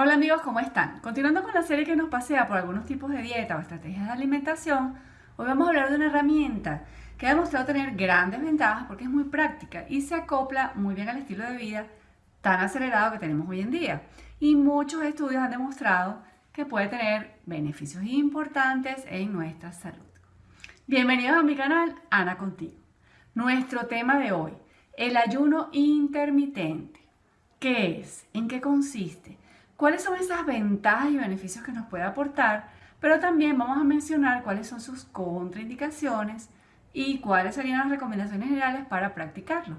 Hola amigos, ¿cómo están? Continuando con la serie que nos pasea por algunos tipos de dieta o estrategias de alimentación, hoy vamos a hablar de una herramienta que ha demostrado tener grandes ventajas porque es muy práctica y se acopla muy bien al estilo de vida tan acelerado que tenemos hoy en día. Y muchos estudios han demostrado que puede tener beneficios importantes en nuestra salud. Bienvenidos a mi canal, Ana Contigo. Nuestro tema de hoy, el ayuno intermitente. ¿Qué es? ¿En qué consiste? Cuáles son esas ventajas y beneficios que nos puede aportar, pero también vamos a mencionar cuáles son sus contraindicaciones y cuáles serían las recomendaciones generales para practicarlo.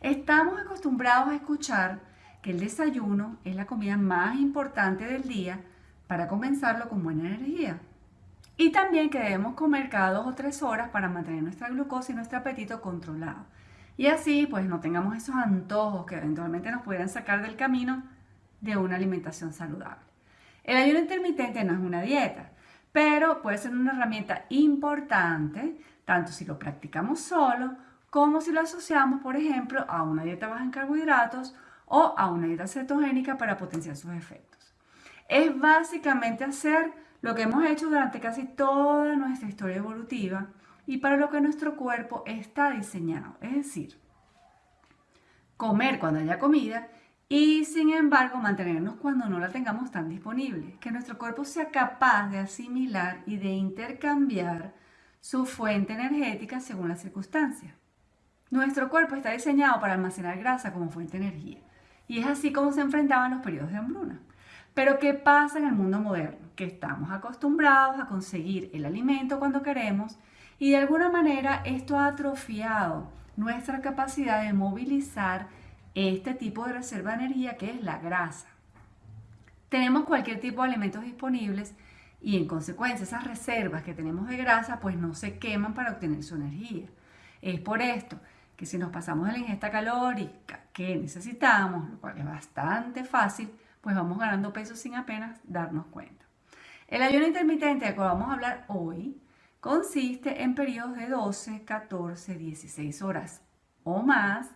Estamos acostumbrados a escuchar que el desayuno es la comida más importante del día para comenzarlo con buena energía. Y también que debemos comer cada dos o tres horas para mantener nuestra glucosa y nuestro apetito controlado. Y así pues no tengamos esos antojos que eventualmente nos puedan sacar del camino de una alimentación saludable. El ayuno intermitente no es una dieta, pero puede ser una herramienta importante, tanto si lo practicamos solo, como si lo asociamos, por ejemplo, a una dieta baja en carbohidratos o a una dieta cetogénica para potenciar sus efectos. Es básicamente hacer lo que hemos hecho durante casi toda nuestra historia evolutiva y para lo que nuestro cuerpo está diseñado, es decir, comer cuando haya comida y sin embargo mantenernos cuando no la tengamos tan disponible, que nuestro cuerpo sea capaz de asimilar y de intercambiar su fuente energética según las circunstancias. Nuestro cuerpo está diseñado para almacenar grasa como fuente de energía y es así como se enfrentaban los periodos de hambruna. Pero ¿qué pasa en el mundo moderno? Que estamos acostumbrados a conseguir el alimento cuando queremos y de alguna manera esto ha atrofiado nuestra capacidad de movilizar este tipo de reserva de energía que es la grasa. Tenemos cualquier tipo de alimentos disponibles y en consecuencia esas reservas que tenemos de grasa pues no se queman para obtener su energía. Es por esto que si nos pasamos de la ingesta calórica que necesitamos, lo cual es bastante fácil, pues vamos ganando peso sin apenas darnos cuenta. El ayuno intermitente del cual vamos a hablar hoy consiste en periodos de 12, 14, 16 horas o más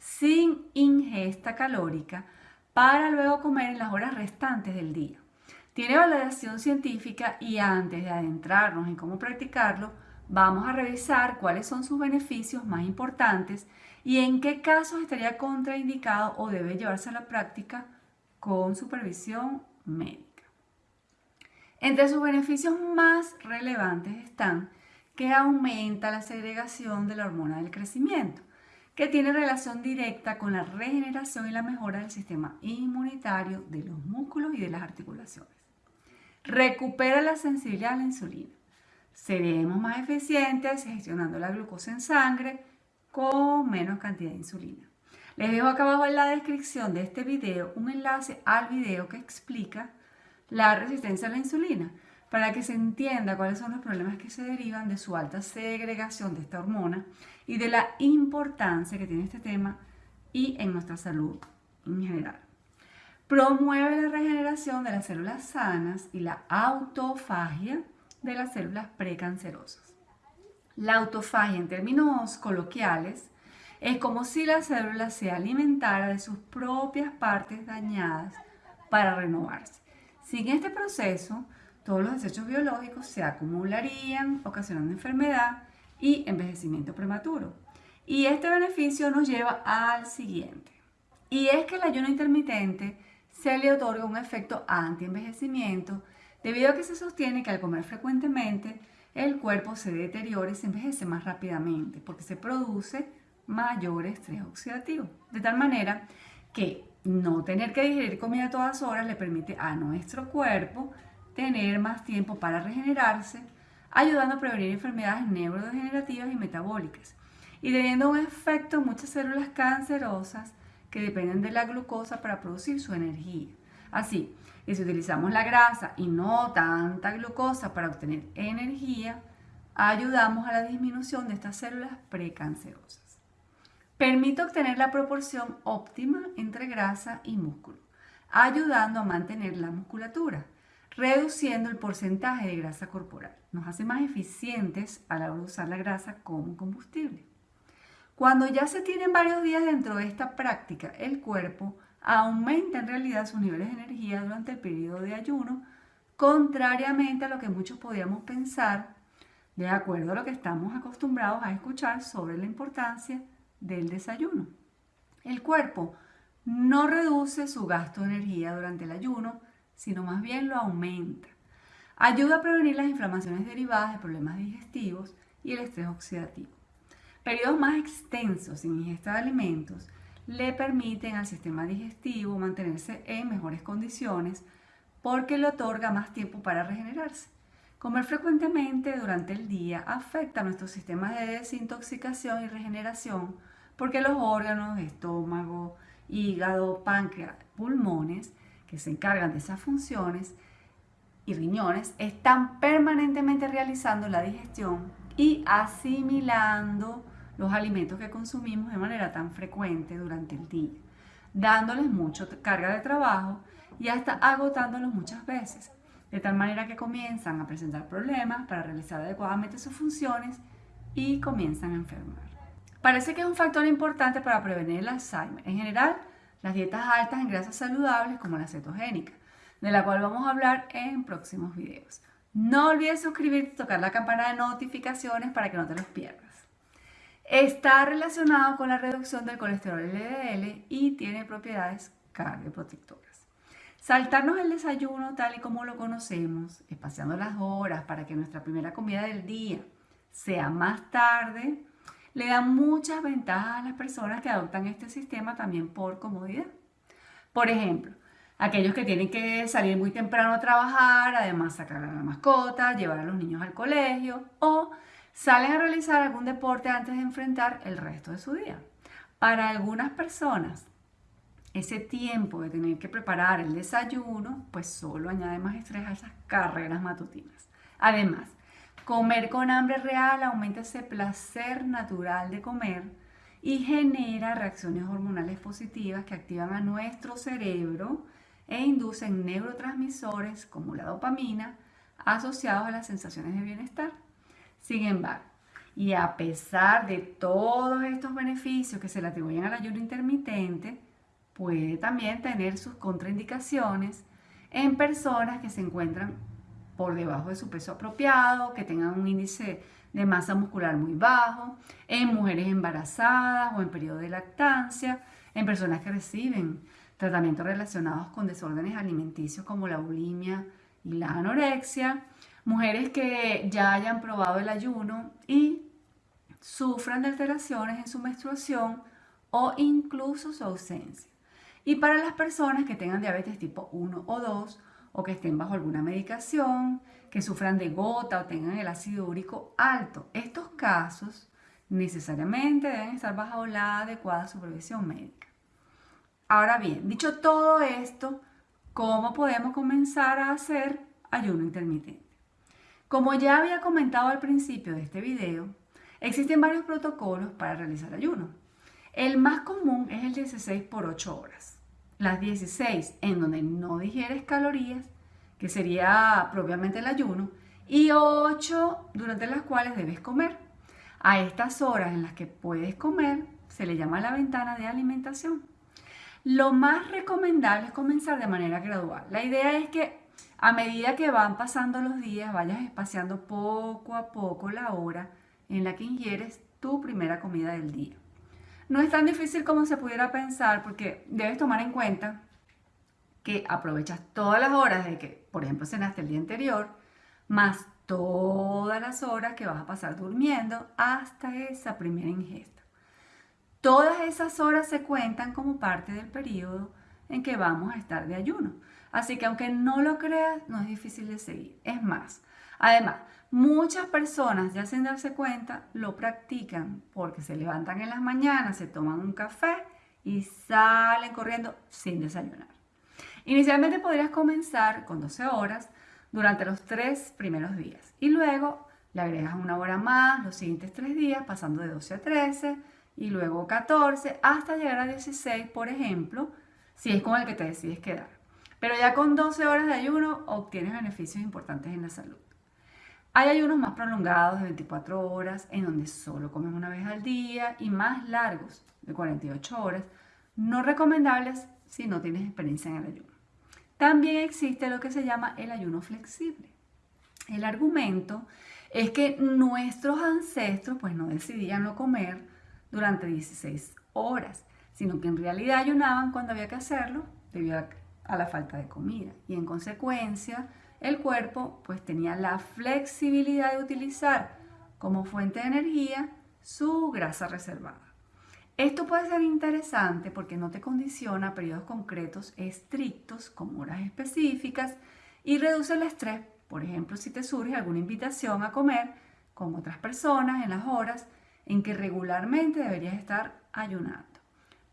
sin ingesta calórica para luego comer en las horas restantes del día. Tiene validación científica y antes de adentrarnos en cómo practicarlo, vamos a revisar cuáles son sus beneficios más importantes y en qué casos estaría contraindicado o debe llevarse a la práctica con supervisión médica. Entre sus beneficios más relevantes están que aumenta la segregación de la hormona del crecimiento, que tiene relación directa con la regeneración y la mejora del sistema inmunitario de los músculos y de las articulaciones. Recupera la sensibilidad a la insulina. Seremos más eficientes gestionando la glucosa en sangre con menos cantidad de insulina. Les dejo acá abajo en la descripción de este video un enlace al video que explica la resistencia a la insulina para que se entienda cuáles son los problemas que se derivan de su alta segregación de esta hormona y de la importancia que tiene este tema y en nuestra salud en general. Promueve la regeneración de las células sanas y la autofagia de las células precancerosas. La autofagia en términos coloquiales es como si la célula se alimentara de sus propias partes dañadas para renovarse. Sin este proceso, todos los desechos biológicos se acumularían, ocasionando enfermedad y envejecimiento prematuro. Y este beneficio nos lleva al siguiente. Y es que el ayuno intermitente se le otorga un efecto anti-envejecimiento debido a que se sostiene que al comer frecuentemente el cuerpo se deteriora y se envejece más rápidamente porque se produce mayor estrés oxidativo. De tal manera que no tener que digerir comida a todas horas le permite a nuestro cuerpo tener más tiempo para regenerarse, ayudando a prevenir enfermedades neurodegenerativas y metabólicas, y teniendo un efecto en muchas células cancerosas que dependen de la glucosa para producir su energía. Así que si utilizamos la grasa y no tanta glucosa para obtener energía, ayudamos a la disminución de estas células precancerosas. Permite obtener la proporción óptima entre grasa y músculo, ayudando a mantener la musculatura reduciendo el porcentaje de grasa corporal. Nos hace más eficientes a la hora de usar la grasa como combustible. Cuando ya se tienen varios días dentro de esta práctica, el cuerpo aumenta en realidad sus niveles de energía durante el periodo de ayuno, contrariamente a lo que muchos podríamos pensar, de acuerdo a lo que estamos acostumbrados a escuchar sobre la importancia del desayuno. El cuerpo no reduce su gasto de energía durante el ayuno, sino más bien lo aumenta. Ayuda a prevenir las inflamaciones derivadas de problemas digestivos y el estrés oxidativo. Periodos más extensos sin ingesta de alimentos le permiten al sistema digestivo mantenerse en mejores condiciones porque le otorga más tiempo para regenerarse. Comer frecuentemente durante el día afecta a nuestro sistema de desintoxicación y regeneración porque los órganos, estómago, hígado, páncreas, pulmones, que se encargan de esas funciones, y riñones, están permanentemente realizando la digestión y asimilando los alimentos que consumimos de manera tan frecuente durante el día, dándoles mucha carga de trabajo y hasta agotándolos muchas veces, de tal manera que comienzan a presentar problemas para realizar adecuadamente sus funciones y comienzan a enfermar. Parece que es un factor importante para prevenir el Alzheimer. En general, las dietas altas en grasas saludables como la cetogénica, de la cual vamos a hablar en próximos videos. No olvides suscribirte y tocar la campana de notificaciones para que no te los pierdas. Está relacionado con la reducción del colesterol LDL y tiene propiedades cardioprotectoras. Saltarnos el desayuno tal y como lo conocemos, espaciando las horas para que nuestra primera comida del día sea más tarde, le da muchas ventajas a las personas que adoptan este sistema también por comodidad. Por ejemplo, aquellos que tienen que salir muy temprano a trabajar, además sacar a la mascota, llevar a los niños al colegio o salen a realizar algún deporte antes de enfrentar el resto de su día. Para algunas personas, ese tiempo de tener que preparar el desayuno, pues solo añade más estrés a esas carreras matutinas. Además, comer con hambre real aumenta ese placer natural de comer y genera reacciones hormonales positivas que activan a nuestro cerebro e inducen neurotransmisores como la dopamina asociados a las sensaciones de bienestar. Sin embargo, y a pesar de todos estos beneficios que se le atribuyen al ayuno intermitente, puede también tener sus contraindicaciones en personas que se encuentran por debajo de su peso apropiado, que tengan un índice de masa muscular muy bajo, en mujeres embarazadas o en periodo de lactancia, en personas que reciben tratamientos relacionados con desórdenes alimenticios como la bulimia y la anorexia, mujeres que ya hayan probado el ayuno y sufran de alteraciones en su menstruación o incluso su ausencia. Y para las personas que tengan diabetes tipo 1 o 2 o que estén bajo alguna medicación, que sufran de gota o tengan el ácido úrico alto, estos casos necesariamente deben estar bajo la adecuada supervisión médica. Ahora bien, dicho todo esto, ¿cómo podemos comenzar a hacer ayuno intermitente? Como ya había comentado al principio de este video, existen varios protocolos para realizar ayuno. El más común es el 16 por 8 horas. Las 16 en donde no digieres calorías, que sería propiamente el ayuno, y 8 durante las cuales debes comer. A estas horas en las que puedes comer se le llama la ventana de alimentación. Lo más recomendable es comenzar de manera gradual. La idea es que a medida que van pasando los días, vayas espaciando poco a poco la hora en la que ingieres tu primera comida del día. No es tan difícil como se pudiera pensar porque debes tomar en cuenta que aprovechas todas las horas de que, por ejemplo, cenaste el día anterior, más todas las horas que vas a pasar durmiendo hasta esa primera ingesta. Todas esas horas se cuentan como parte del periodo en que vamos a estar de ayuno. Así que aunque no lo creas, no es difícil de seguir. Es más, además, muchas personas ya sin darse cuenta lo practican porque se levantan en las mañanas, se toman un café y salen corriendo sin desayunar. Inicialmente podrías comenzar con 12 horas durante los tres primeros días y luego le agregas una hora más los siguientes tres días pasando de 12 a 13 y luego 14 hasta llegar a 16 por ejemplo si es con el que te decides quedar. Pero ya con 12 horas de ayuno obtienes beneficios importantes en la salud. Hay ayunos más prolongados de 24 horas en donde solo comes una vez al día y más largos de 48 horas, no recomendables si no tienes experiencia en el ayuno. También existe lo que se llama el ayuno flexible. El argumento es que nuestros ancestros pues no decidían no comer durante 16 horas, sino que en realidad ayunaban cuando había que hacerlo debido a, la falta de comida y en consecuencia el cuerpo pues tenía la flexibilidad de utilizar como fuente de energía su grasa reservada. Esto puede ser interesante porque no te condiciona a periodos concretos estrictos como horas específicas y reduce el estrés. Por ejemplo, si te surge alguna invitación a comer con otras personas en las horas en que regularmente deberías estar ayunando.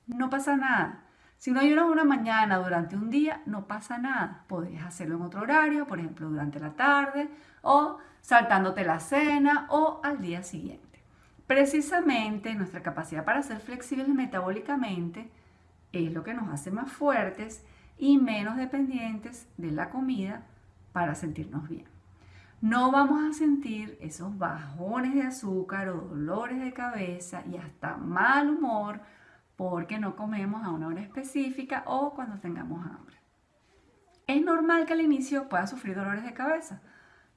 No pasa nada. Si no ayunas una mañana durante un día, no pasa nada. Podrías hacerlo en otro horario, por ejemplo, durante la tarde o saltándote la cena o al día siguiente. Precisamente nuestra capacidad para ser flexibles metabólicamente es lo que nos hace más fuertes y menos dependientes de la comida para sentirnos bien. No vamos a sentir esos bajones de azúcar o dolores de cabeza y hasta mal humor porque no comemos a una hora específica o cuando tengamos hambre. Es normal que al inicio puedas sufrir dolores de cabeza.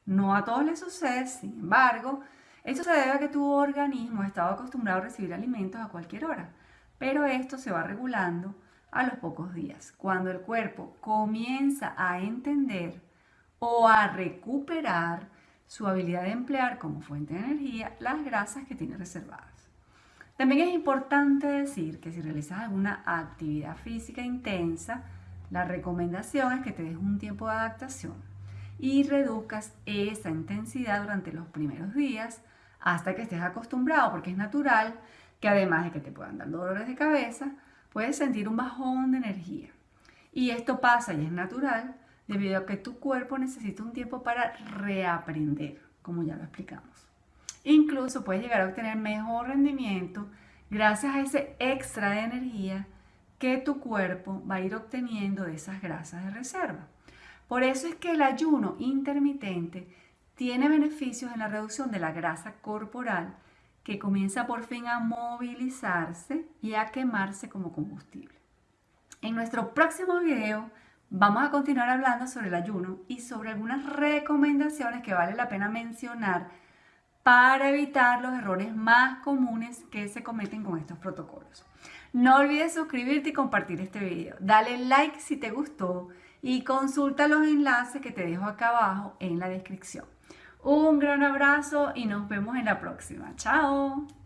No a todos les sucede, sin embargo, esto se debe a que tu organismo ha estado acostumbrado a recibir alimentos a cualquier hora, pero esto se va regulando a los pocos días, cuando el cuerpo comienza a entender o a recuperar su habilidad de emplear como fuente de energía las grasas que tiene reservadas. También es importante decir que si realizas alguna actividad física intensa, la recomendación es que te des un tiempo de adaptación y reduzcas esa intensidad durante los primeros días hasta que estés acostumbrado, porque es natural que además de que te puedan dar dolores de cabeza, puedes sentir un bajón de energía. Y esto pasa y es natural debido a que tu cuerpo necesita un tiempo para reaprender, como ya lo explicamos. Incluso puedes llegar a obtener mejor rendimiento gracias a ese extra de energía que tu cuerpo va a ir obteniendo de esas grasas de reserva. Por eso es que el ayuno intermitente tiene beneficios en la reducción de la grasa corporal que comienza por fin a movilizarse y a quemarse como combustible. En nuestro próximo video vamos a continuar hablando sobre el ayuno y sobre algunas recomendaciones que vale la pena mencionar para evitar los errores más comunes que se cometen con estos protocolos. No olvides suscribirte y compartir este video. Dale like si te gustó y consulta los enlaces que te dejo acá abajo en la descripción. Un gran abrazo y nos vemos en la próxima. Chao.